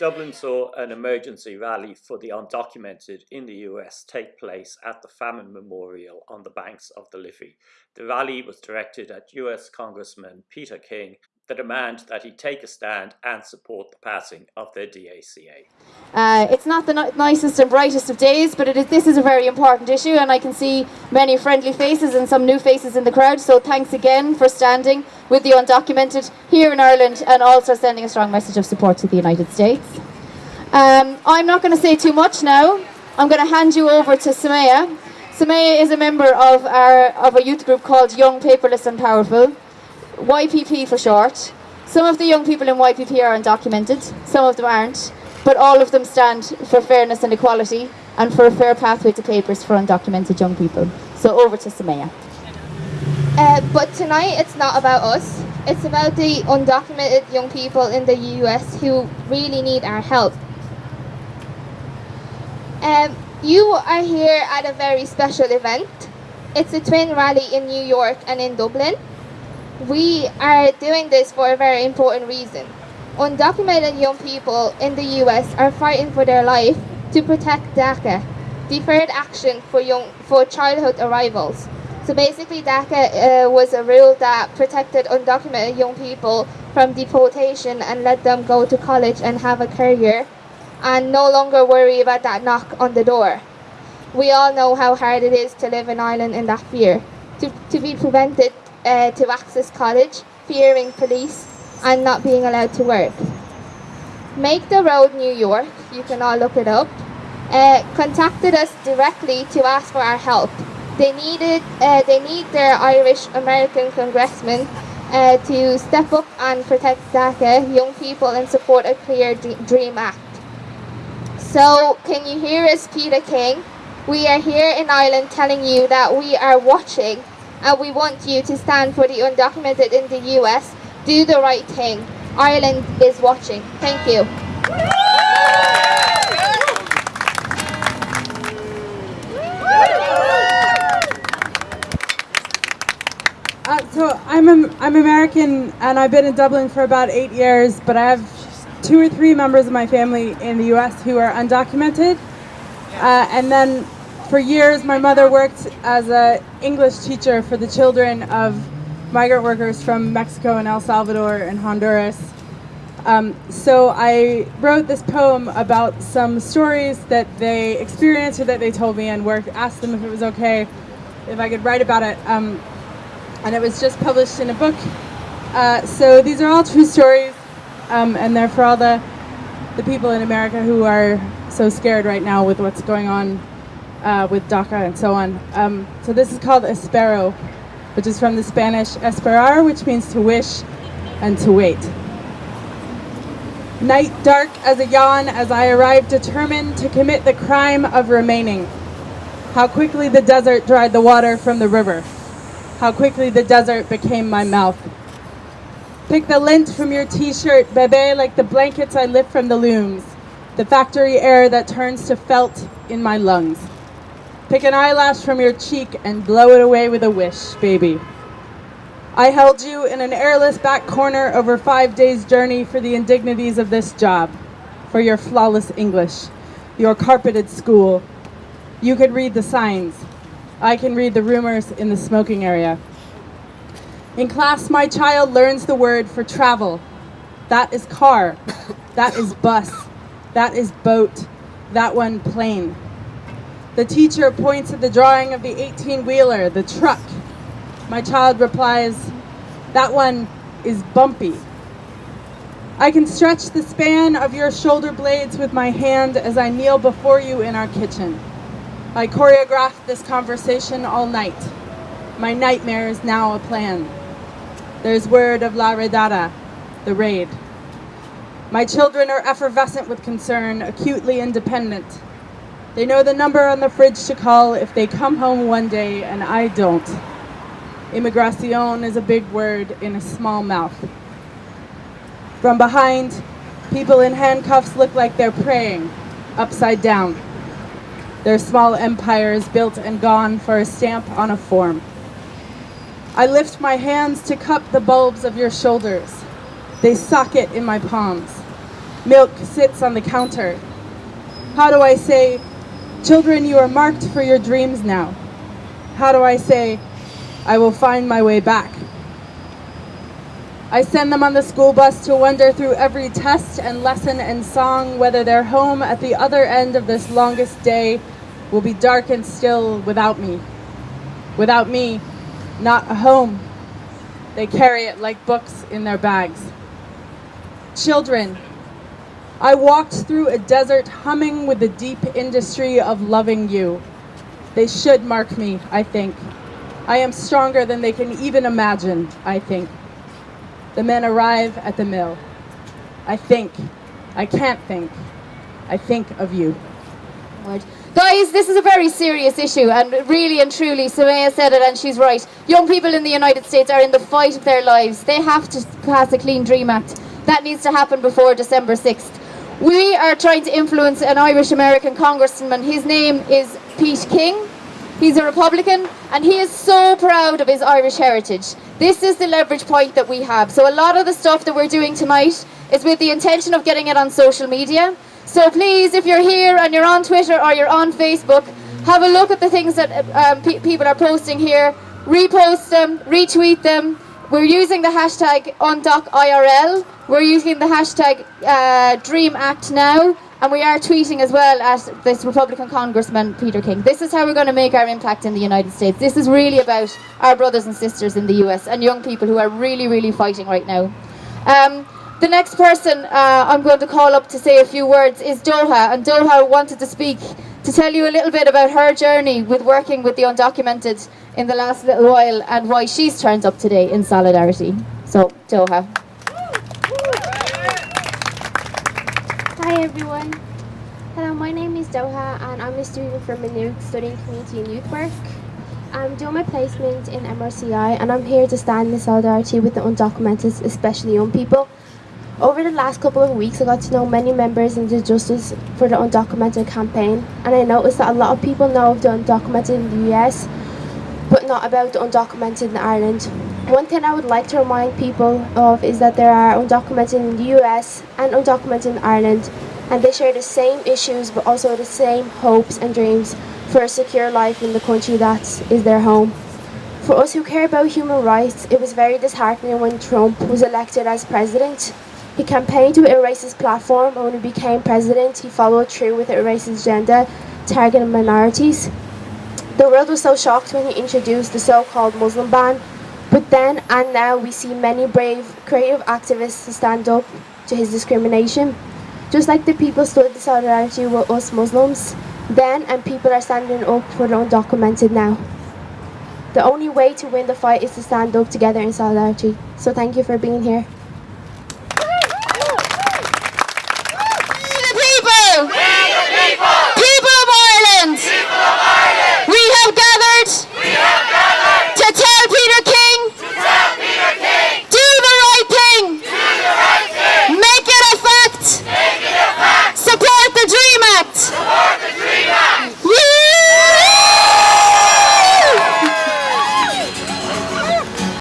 Dublin saw an emergency rally for the undocumented in the US take place at the Famine Memorial on the banks of the Liffey. The rally was directed at US Congressman Peter King the demand that he take a stand and support the passing of the DACA. Uh, it's not the nicest and brightest of days, but is, this is a very important issue, and I can see many friendly faces and some new faces in the crowd. So thanks again for standing with the undocumented here in Ireland and also sending a strong message of support to the United States. Um, I'm not going to say too much now. I'm going to hand you over to Samaya. Samaya is a member of our of a youth group called Young Paperless and Powerful. YPP for short. Some of the young people in YPP are undocumented, some of them aren't, but all of them stand for fairness and equality and for a fair pathway to papers for undocumented young people. So over to Samaya. Uh, but tonight it's not about us, it's about the undocumented young people in the US who really need our help. Um, you are here at a very special event. It's a twin rally in New York and in Dublin we are doing this for a very important reason. Undocumented young people in the US are fighting for their life to protect DACA, Deferred Action for Young for Childhood Arrivals. So basically DACA uh, was a rule that protected undocumented young people from deportation and let them go to college and have a career and no longer worry about that knock on the door. We all know how hard it is to live in Ireland in that fear. To, to be prevented uh, to access college, fearing police, and not being allowed to work. Make the Road New York, you can all look it up, uh, contacted us directly to ask for our help. They needed, uh, they need their Irish American congressman uh, to step up and protect DACA, young people, and support a Clean Dream Act. So, can you hear us, Peter King? We are here in Ireland telling you that we are watching and we want you to stand for the undocumented in the US. Do the right thing. Ireland is watching. Thank you. I'm I'm American and I've been in Dublin for about eight years, but I have two or three members of my family in the U.S. who are undocumented, uh, and then for years, my mother worked as an English teacher for the children of migrant workers from Mexico and El Salvador and Honduras. Um, so I wrote this poem about some stories that they experienced or that they told me and asked them if it was okay if I could write about it. Um, and it was just published in a book. Uh, so these are all true stories um, and they're for all the, the people in America who are so scared right now with what's going on uh, with DACA and so on. Um, so this is called Espero, which is from the Spanish esperar, which means to wish and to wait. Night dark as a yawn as I arrived determined to commit the crime of remaining. How quickly the desert dried the water from the river. How quickly the desert became my mouth. Pick the lint from your t-shirt, bebe, like the blankets I lift from the looms. The factory air that turns to felt in my lungs. Pick an eyelash from your cheek and blow it away with a wish, baby. I held you in an airless back corner over five days' journey for the indignities of this job, for your flawless English, your carpeted school. You could read the signs. I can read the rumors in the smoking area. In class, my child learns the word for travel. That is car. That is bus. That is boat. That one plane. The teacher points at the drawing of the 18-wheeler, the truck. My child replies, that one is bumpy. I can stretch the span of your shoulder blades with my hand as I kneel before you in our kitchen. I choreographed this conversation all night. My nightmare is now a plan. There's word of La Redada, the raid. My children are effervescent with concern, acutely independent. They know the number on the fridge to call if they come home one day and I don't. Immigracion is a big word in a small mouth. From behind, people in handcuffs look like they're praying, upside down. Their small empires built and gone for a stamp on a form. I lift my hands to cup the bulbs of your shoulders. They socket in my palms. Milk sits on the counter. How do I say, children, you are marked for your dreams now? How do I say, I will find my way back? I send them on the school bus to wander through every test and lesson and song, whether their home at the other end of this longest day will be dark and still without me. Without me, not a home. They carry it like books in their bags. Children, I walked through a desert humming with the deep industry of loving you. They should mark me, I think. I am stronger than they can even imagine, I think. The men arrive at the mill. I think. I can't think. I think of you. Guys, this is a very serious issue, and really and truly, Sumaya said it, and she's right. Young people in the United States are in the fight of their lives. They have to pass a Clean Dream Act. That needs to happen before December 6th. We are trying to influence an Irish American congressman. His name is Pete King. He's a Republican, and he is so proud of his Irish heritage. This is the leverage point that we have. So a lot of the stuff that we're doing tonight is with the intention of getting it on social media. So please, if you're here and you're on Twitter or you're on Facebook, have a look at the things that um, pe people are posting here. Repost them, retweet them. We're using the hashtag UndocIRL. We're using the hashtag uh, Dream Act Now. And we are tweeting as well at this Republican Congressman, Peter King. This is how we're going to make our impact in the United States. This is really about our brothers and sisters in the US and young people who are really, really fighting right now. Um, the next person uh, I'm going to call up to say a few words is Doha, and Doha wanted to speak to tell you a little bit about her journey with working with the undocumented in the last little while and why she's turned up today in solidarity. So, Doha. Everyone. Hello, my name is Doha and I'm a student from Maynooth studying community and youth work. I'm doing my placement in MRCI and I'm here to stand in solidarity with the undocumented, especially young people. Over the last couple of weeks I got to know many members in the Justice for the Undocumented campaign and I noticed that a lot of people know of the undocumented in the US but not about the undocumented in Ireland. One thing I would like to remind people of is that there are undocumented in the US and undocumented in Ireland, and they share the same issues but also the same hopes and dreams for a secure life in the country that is their home. For us who care about human rights, it was very disheartening when Trump was elected as president. He campaigned with a racist platform, and when he became president, he followed through with a racist agenda targeting minorities. The world was so shocked when he introduced the so-called Muslim ban, but then and now we see many brave, creative activists stand up to his discrimination. Just like the people stood in solidarity with us Muslims, then and people are standing up for the undocumented now. The only way to win the fight is to stand up together in solidarity. So thank you for being here.